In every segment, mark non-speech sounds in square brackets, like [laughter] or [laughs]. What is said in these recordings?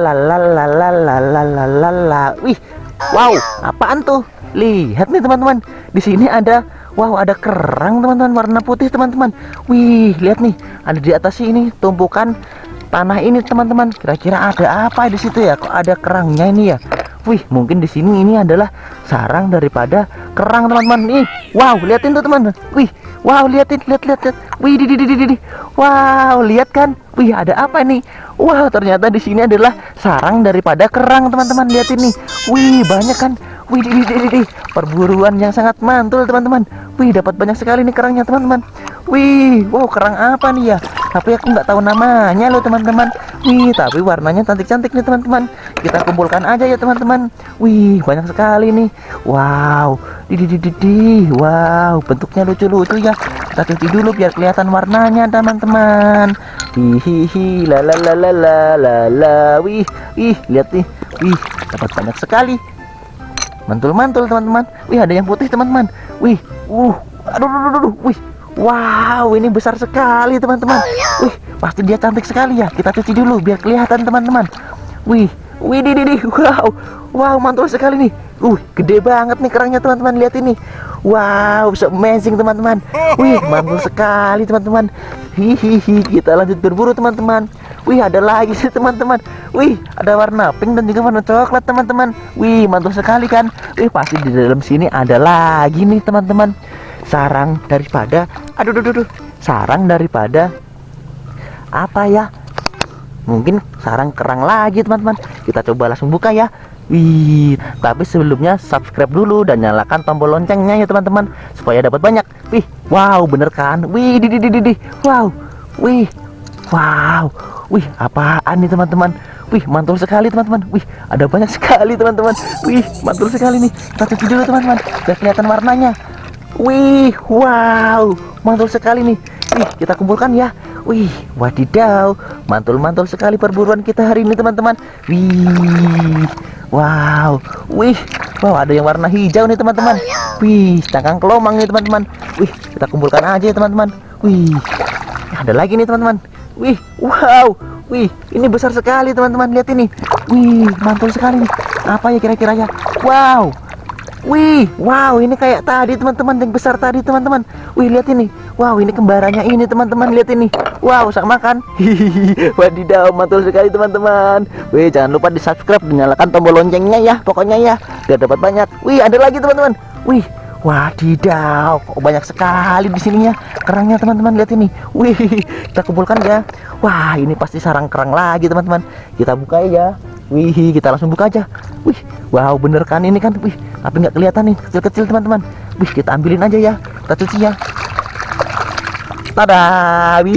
Lalalalalalalalalala. Wih, wow, apaan tuh? Lihat nih teman-teman, di sini ada Wow, ada kerang teman-teman warna putih teman-teman. Wih, lihat nih, ada di atas ini tumpukan tanah ini teman-teman. Kira-kira ada apa di situ ya? Kok ada kerangnya ini ya? Wih, mungkin di sini ini adalah sarang daripada kerang teman-teman. Nih, wow, liatin tuh teman-teman. Wih, wow, liatin, lihat, lihat, lihat. Wih, di, di, di, di, di. Wow, lihat kan? Wih, ada apa nih? Wow, ternyata di sini adalah sarang daripada kerang teman-teman. Lihat ini. Wih, banyak kan? Wih, di, di, di, di. perburuan yang sangat mantul teman-teman. Wih, dapat banyak sekali nih kerangnya teman-teman. Wih, wow, kerang apa nih ya? Tapi aku nggak tahu namanya loh teman-teman. Wih, tapi warnanya cantik-cantik nih teman-teman. Kita kumpulkan aja ya teman-teman. Wih, banyak sekali nih. Wow, di, di, di, di, di. Wow, bentuknya lucu-lucu ya. Kita cuci dulu biar kelihatan warnanya teman-teman. Hihihi, la la la la la la la. Wih, wih, lihat nih. Wih, dapat banyak sekali mantul-mantul teman-teman wih ada yang putih teman-teman wih uh aduh aduh, aduh. wih wow ini besar sekali teman-teman wih pasti dia cantik sekali ya kita cuci dulu biar kelihatan teman-teman wih di wow. Wow mantul sekali nih. Uh gede banget nih kerangnya teman-teman. Lihat ini. Wow so amazing teman-teman. Wih mantul sekali teman-teman. Hihihi kita lanjut berburu teman-teman. Wih ada lagi sih teman-teman. Wih ada warna pink dan juga warna coklat teman-teman. Wih mantul sekali kan? Wih pasti di dalam sini ada lagi nih teman-teman. Sarang daripada aduh aduh aduh sarang daripada apa ya mungkin sarang kerang lagi teman-teman kita coba langsung buka ya Wih, tapi sebelumnya subscribe dulu dan nyalakan tombol loncengnya ya teman-teman supaya dapat banyak. Wih, wow, bener kan? Wih, di di di di, wow, wih, wow, wih, apaan nih teman-teman? Wih, mantul sekali teman-teman. Wih, ada banyak sekali teman-teman. Wih, mantul sekali nih. Kita cuci dulu teman-teman, biar kelihatan warnanya. Wih, wow, mantul sekali nih. Wih, kita kumpulkan ya. Wih, wadidaw, mantul-mantul sekali perburuan kita hari ini teman-teman. Wih, Wow, wih, wow ada yang warna hijau nih teman-teman. Wih, cangkang kelomang nih teman-teman. Wih, kita kumpulkan aja ya teman-teman. Wih, ada lagi nih teman-teman. Wih, wow, wih, ini besar sekali teman-teman. Lihat ini. Wih, mantul sekali nih. Apa ya kira-kira ya? Wow, Wih, wow, ini kayak tadi teman-teman yang besar tadi teman-teman. Wih, lihat ini. Wow, ini kembarannya ini teman-teman, lihat ini. Wow, sama kan? [laughs] Wadidaw, mantul sekali teman-teman. Wih, jangan lupa di subscribe dan nyalakan tombol loncengnya ya, pokoknya ya, biar dapat banyak. Wih, ada lagi teman-teman. Wih, wadidaw, kok banyak sekali di sininya kerangnya teman-teman. Lihat ini. Wih, [laughs] kita kumpulkan ya. Wah, ini pasti sarang kerang lagi teman-teman. Kita buka ya. Wih, kita langsung buka aja. Wih, wow, bener kan ini kan? Wih, tapi nggak kelihatan nih, kecil-kecil teman-teman. Wih, kita ambilin aja ya. Kita cuci ya. Tada, wih,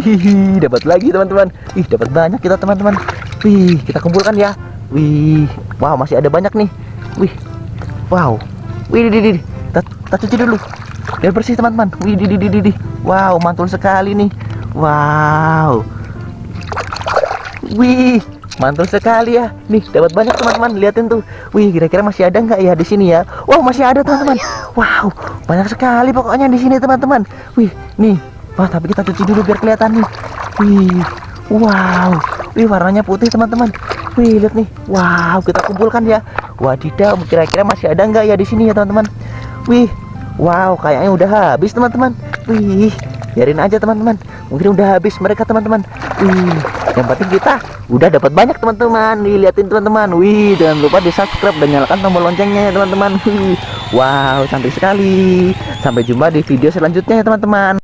dapat lagi teman-teman. Wih, dapat banyak kita teman-teman. Wih, kita kumpulkan ya. Wih, wow, masih ada banyak nih. Wih, wow. Wih, di, di. Kita, kita cuci dulu. Biar bersih teman-teman. Wih, di, di, di, di. Wow, mantul sekali nih. Wow. Wih, mantul sekali ya. Nih dapat banyak teman-teman. Liatin tuh. Wih kira-kira masih ada nggak ya di sini ya? Wow masih ada teman-teman. Wow banyak sekali pokoknya di sini teman-teman. Wih nih. Wah tapi kita cuci dulu biar kelihatan nih. Wih wow. Wih warnanya putih teman-teman. Wih lihat nih. Wow kita kumpulkan ya. Wadidaw kira-kira masih ada nggak ya di sini ya teman-teman? Wih wow kayaknya udah habis teman-teman. Wih biarin aja teman-teman mungkin udah habis mereka teman-teman. Yang penting kita udah dapat banyak teman-teman. Nih liatin teman-teman. Wih jangan lupa di subscribe dan nyalakan tombol loncengnya ya teman-teman. Wow cantik sekali. Sampai jumpa di video selanjutnya ya teman-teman